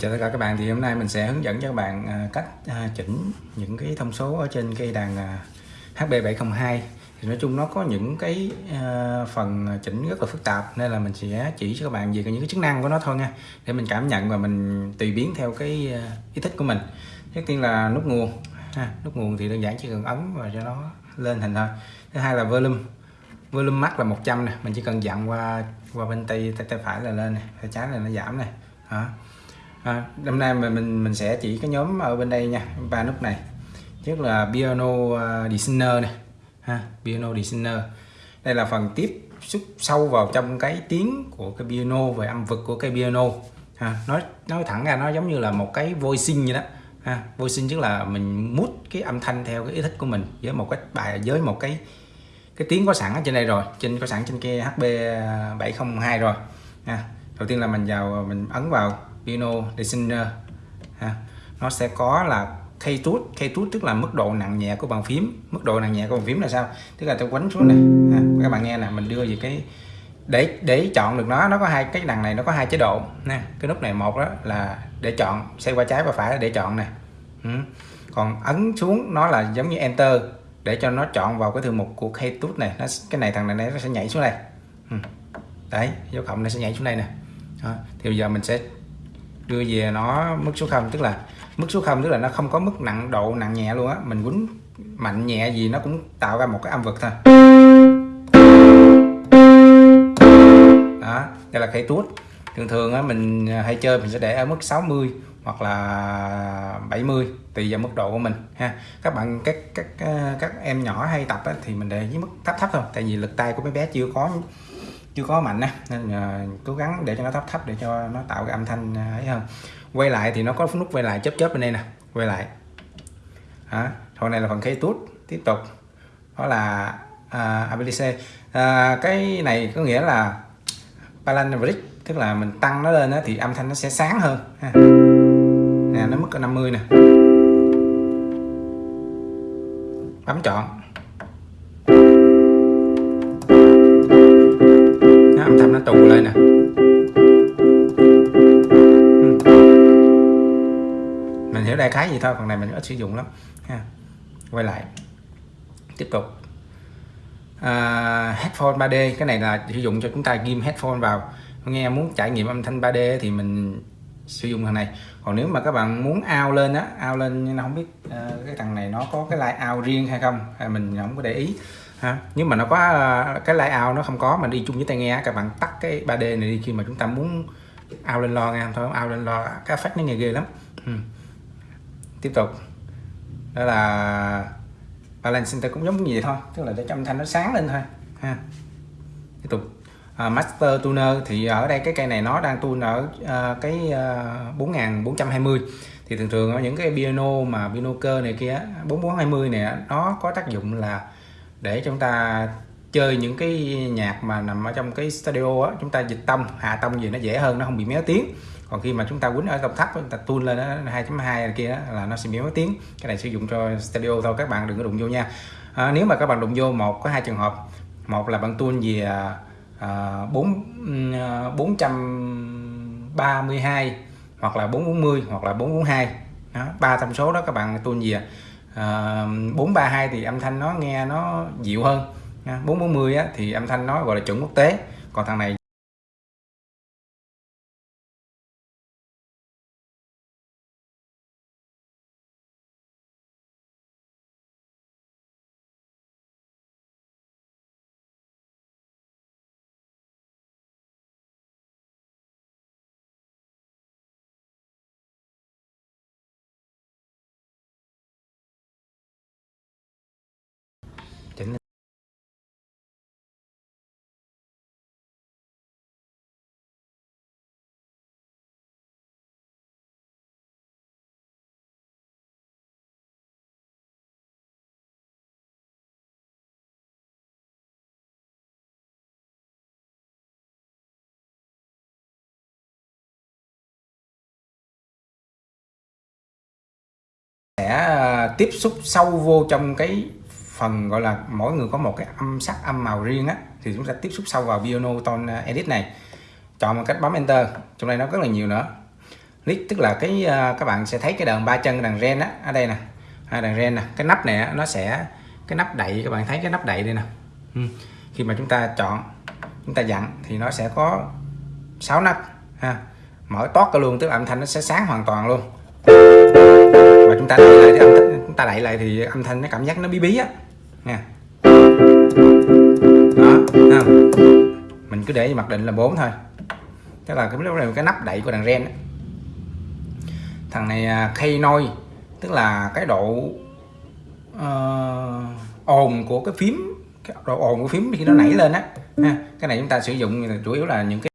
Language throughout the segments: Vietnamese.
chào tất cả các bạn. Thì hôm nay mình sẽ hướng dẫn cho các bạn à, cách à, chỉnh những cái thông số ở trên cây đàn à, HB702 thì nói chung nó có những cái phần chỉnh rất là phức tạp nên là mình sẽ chỉ cho các bạn về những cái chức năng của nó thôi nha để mình cảm nhận và mình tùy biến theo cái ý thích của mình. Trước tiên là nút nguồn ha, nút nguồn thì đơn giản chỉ cần ấn và cho nó lên hình thôi. Thứ hai là volume volume max là 100 nè mình chỉ cần dặn qua qua bên tay tay, tay phải là lên này tay trái là nó giảm này đó à, hôm nay mình mình mình sẽ chỉ cái nhóm ở bên đây nha ba nút này. Trước là piano à, designer này. Ha piano designer. Đây là phần tiếp xúc sâu vào trong cái tiếng của cái piano về âm vực của cái piano. Ha nói nói thẳng ra nó giống như là một cái voicing vậy đó. Ha voicing tức là mình mút cái âm thanh theo cái ý thích của mình với một cái bài với một cái cái tiếng có sẵn ở trên đây rồi trên có sẵn trên kia HB 702 rồi. Ha đầu tiên là mình vào, mình ấn vào piano designer ờ, ha. nó sẽ có là key tút key tút tức là mức độ nặng nhẹ của bàn phím mức độ nặng nhẹ của bàn phím là sao tức là tôi quấn xuống này ha. các bạn nghe nè, mình đưa về cái, để để chọn được nó nó có hai cái đằng này, nó có hai chế độ nè cái nút này một đó là để chọn, xoay qua trái và phải để chọn nè ừ. còn ấn xuống nó là giống như enter, để cho nó chọn vào cái thư mục của key tút này nó, cái này thằng này nó sẽ nhảy xuống đây ừ. đấy, dấu cộng nó sẽ nhảy xuống đây nè đó. thì bây giờ mình sẽ đưa về nó mức số 0 tức là mức số 0 tức là nó không có mức nặng độ nặng nhẹ luôn á. Mình quấn mạnh nhẹ gì nó cũng tạo ra một cái âm vực thôi. Đó đây là cây tuốt. Thường thường á mình à, hay chơi mình sẽ để ở mức 60 hoặc là 70 tùy vào mức độ của mình ha. Các bạn các các à, các em nhỏ hay tập á, thì mình để với mức thấp thấp thôi tại vì lực tay của mấy bé chưa có chưa có mạnh á nên uh, cố gắng để cho nó thấp thấp để cho nó tạo cái âm thanh ờ, ấy hơn. Quay lại thì nó có nút quay lại chớp chớp bên đây nè quay lại. Hả? Hồi này là phần key tút tiếp tục. Đó là ờ, uh, ABC uh, cái này có nghĩa là balance tức là mình tăng nó lên á, thì âm thanh nó sẽ sáng hơn ha. nè nó mức 50 nè. Bấm chọn. Nó tù lên nè. Ừ. Mình hiểu đại khái gì thôi phần này mình ít sử dụng lắm ha. Quay lại. Tiếp tục. À, headphone 3D cái này là sử dụng cho chúng ta ghim headphone vào. Nghe muốn trải nghiệm âm thanh 3D thì mình sử dụng thằng này. Còn nếu mà các bạn muốn ao lên á ao lên nhưng không biết uh, cái thằng này nó có cái line ao riêng hay không hay mình không có để ý ha? Nhưng mà nó có à, cái layout nó không có mà đi chung với tai nghe các bạn tắt cái 3D này đi khi mà chúng ta muốn ao lên lo nghe thôi ao lên lo cái phát nó nghe ghê lắm. Ừ. tiếp tục. Đó là balance center cũng giống như vậy thôi tức là để cho âm thanh nó sáng lên thôi. Ha. Tiếp tục. À, master tuner thì ở đây cái cây này nó đang tune ở uh, cái à, uh, 4420 thì thường thường ở những cái piano mà piano cơ này kia 4420 này nó có tác dụng là để chúng ta chơi những cái nhạc mà nằm ở trong cái studio á chúng ta dịch tông hạ tông gì nó dễ hơn nó không bị méo tiếng. Còn khi mà chúng ta quýnh ở tông thấp chúng ta tune lên 2.2 kia đó, là nó sẽ méo tiếng. Cái này sử dụng cho studio thôi các bạn đừng có đụng vô nha. À, nếu mà các bạn đụng vô một có hai trường hợp. Một là bạn tune về à, à 4 à, bốn trăm ba mươi hai hoặc là 440 hoặc là 442 đó ba thông số đó các bạn tune về à, 432 thì âm thanh nó nghe nó dịu hơn. 440 á, thì âm thanh nó gọi là chuẩn quốc tế. Còn thằng này tiếp xúc sâu vô trong cái phần gọi là mỗi người có một cái âm sắc âm màu riêng á thì chúng ta tiếp xúc sâu vào piano tone à, edit này. Chọn một cách bấm enter trong đây nó rất là nhiều nữa. Nick tức là cái à, các bạn sẽ thấy cái đàn ba chân đàn ren á ở đây nè. À, Hai đàn ren nè. Cái nắp này nó sẽ cái nắp đậy các bạn thấy cái nắp đậy đây nè. Ừ. khi mà chúng ta chọn chúng ta dặn thì nó sẽ có 6 nắp ha. Mở toát cả luôn tức là âm thanh nó sẽ sáng hoàn toàn luôn. Và chúng ta lại cái âm thanh, ta đẩy lại thì âm thanh nó cảm giác nó bí bí á. Nha đó không? mình cứ để mặc định là 4 thôi. Tức là cái này cái nắp đậy của đàn ren thằng này à, khay nôi tức là cái độ uh, ồn của cái phím cái độ ồn của phím khi nó nảy lên á. Cái này chúng ta sử dụng chủ yếu là những cái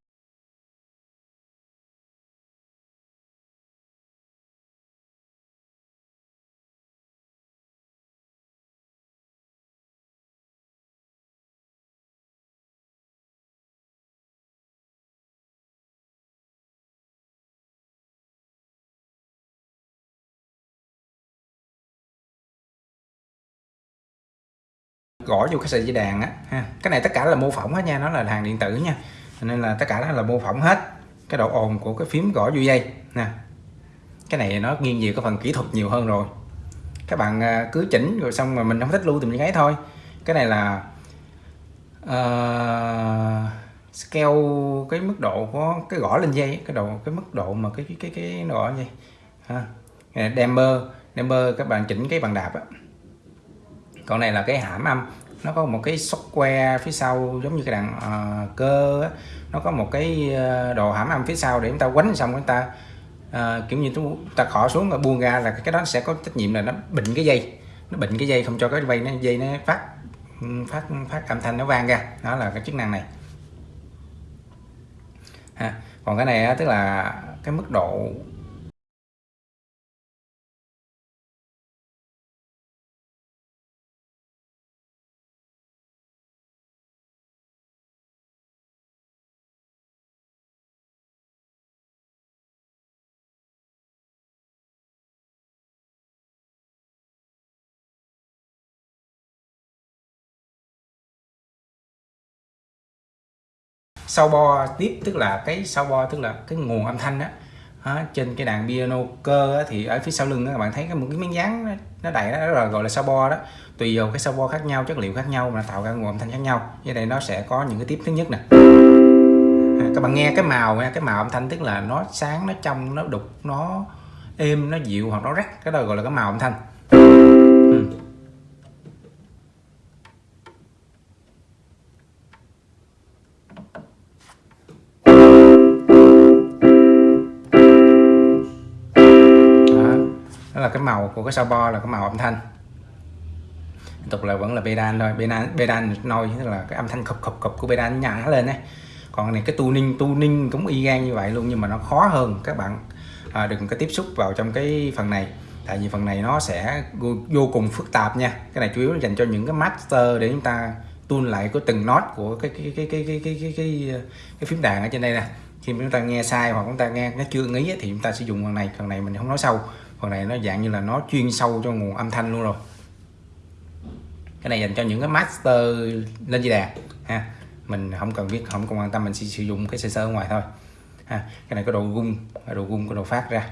gõ vô cái sợi dây đàn á ha. Cái này tất cả là mô phỏng hết nha nó là hàng điện tử nha. Nên là tất cả đó là mô phỏng hết cái độ ồn của cái phím gõ vô dây nè. Cái này nó nghiêng về cái phần kỹ thuật nhiều hơn rồi. Các bạn à, cứ chỉnh rồi xong mà mình không thích lưu thì mình lấy thôi. Cái này là uh, scale cái mức độ của cái gõ lên dây cái độ cái mức độ mà cái cái cái, cái gõ dây ha. Damper damper các bạn chỉnh cái bàn đạp á còn này là cái hãm âm nó có một cái software phía sau giống như cái đàn uh, cơ á. nó có một cái ờ, đồ hãm âm phía sau để chúng ta quánh xong chúng ta uh, kiểu như chúng ta khỏ xuống và buông ra là cái đó sẽ có trách nhiệm là nó bệnh cái dây nó bệnh cái dây không cho cái dây nó dây nó phát ừ, phát phát âm thanh nó vang ra đó là cái chức năng này ha. còn cái này á, tức là cái mức độ sau bo tiếp tức là cái sau bo tức là cái nguồn âm thanh đó à, trên cái đàn piano cơ á, thì ở phía sau lưng đó, các bạn thấy cái một cái miếng dán nó đầy đó, đó là gọi là sau bo đó. Tùy vào cái sau bo khác nhau chất liệu khác nhau mà tạo ra nguồn âm thanh khác nhau. Như đây nó sẽ có những cái tiếp thứ nhất nè. À, các bạn nghe cái màu nha cái màu âm thanh tức là nó sáng nó trong nó đục nó êm nó dịu hoặc nó rắc. Cái đó gọi là cái màu âm thanh. Là cái màu của cái sao bo là cái màu âm thanh. Tiếp tục là vẫn là pedal thôi. Pedal pedal nôi tức là cái âm thanh khập khập khập của pedal nhả lên đấy còn này cái tuning tuning cũng y gan như vậy luôn nhưng mà nó khó hơn các bạn à, đừng có tiếp xúc vào trong cái phần này. Tại vì phần này nó sẽ vô cùng phức tạp nha. Cái này chủ yếu là dành cho những cái master để chúng ta tuôn lại có từng nốt của cái cái cái cái cái cái cái, cái, cái phím đàn ở trên đây nè. Khi mà chúng ta nghe sai hoặc chúng ta nghe nó chưa nghĩ thì chúng ta sử dụng phần này. Phần này mình không nói sâu phần này nó dạng như là nó chuyên sâu cho nguồn âm thanh luôn rồi. Cái này dành cho những cái master lên dây đàn ha. Mình không cần biết, không cần quan tâm, mình chỉ sử dụng cái sơ sơ ở ngoài thôi, ha. Cái này có độ gung độ gung có độ phát ra.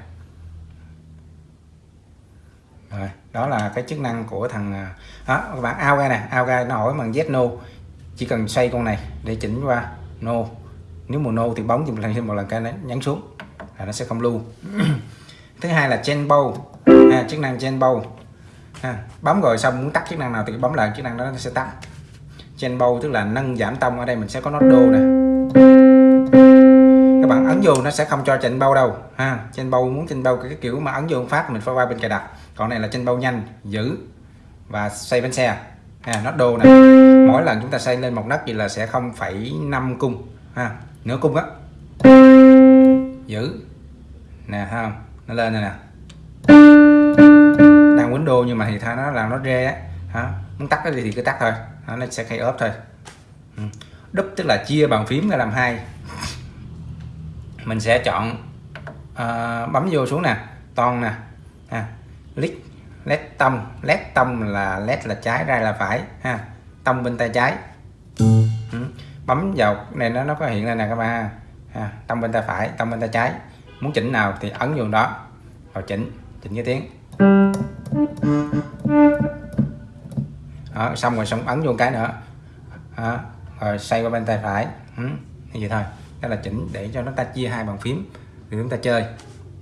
Rồi, đó là cái chức năng của thằng à, đó các bạn ao ra nè, ao ra nó hỏi bằng yes, no. Chỉ cần xoay con này để chỉnh qua no. Nếu mà no thì bóng thì mình làm thêm một lần cái nó nhấn xuống là nó sẽ không lưu. thứ hai là chen bow. À, chức năng chen bow. À, bấm rồi xong muốn tắt chức năng nào thì bấm lại chức năng đó nó sẽ tắt. Chen bow tức là nâng giảm tông ở đây mình sẽ có nốt đô nè. Các bạn ấn vô nó sẽ không cho chain bao đâu. Ha chain bao muốn chain bao cái kiểu mà ấn vô phát mình phải qua bên cài đặt. Còn này là chain bao nhanh giữ và xoay bánh xe. Ha nốt đô nè. Mỗi lần chúng ta xoay lên một nấc thì là sẽ 0,5 cung. Ha nửa cung á. Giữ. Nè ha nó lên này nè. Đang window nhưng mà thì thay nó là nó rê á. Hả? Muốn tắt cái gì thì cứ tắt thôi. Đó, nó sẽ khai ốp thôi. Ừ. đúp tức là chia bàn phím ra làm hai. Mình sẽ chọn uh, bấm vô xuống nè. Toàn nè. Ha. Click. Led tông. Led tông là led là trái ra là phải. Ha. Tông bên tay trái. Ừ. bấm vào này nó nó có hiện lên nè các bạn ha. Tông bên tay phải tông bên tay trái muốn chỉnh nào thì ấn vô đó. Rồi chỉnh chỉnh cái tiếng. Đó, xong rồi xong ấn vô cái nữa. Đó, rồi xoay qua bên tay phải. Ừ, như vậy thôi. Đó là chỉnh để cho nó ta chia hai bàn phím để chúng ta chơi.